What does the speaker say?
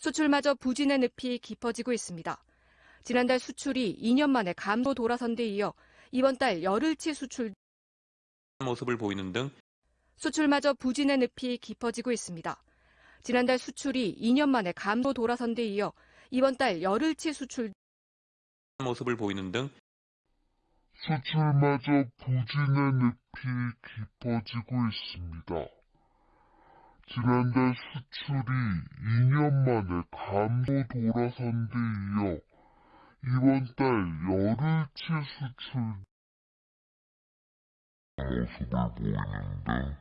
수출마저 부진의 늪이 깊어지고 있습니다. 지난달 수출이 2년 만에 감소 돌아선 데 이어 이번 달 열흘치 수출 모습을 보이는 등 수출마저 부진의 늪이 깊어지고 있습니다. 지난달 수출이 2년 만에 감소 돌아선 데 이어 이번 달 열흘치 수출 모습을 보이는 등 수출마저 부진의 늪이 깊어지고 있습니다. 지난달 수출이 2년 만에 감소 돌아선 데 이어 이번 달 열흘치 수출 모습을 보이는 등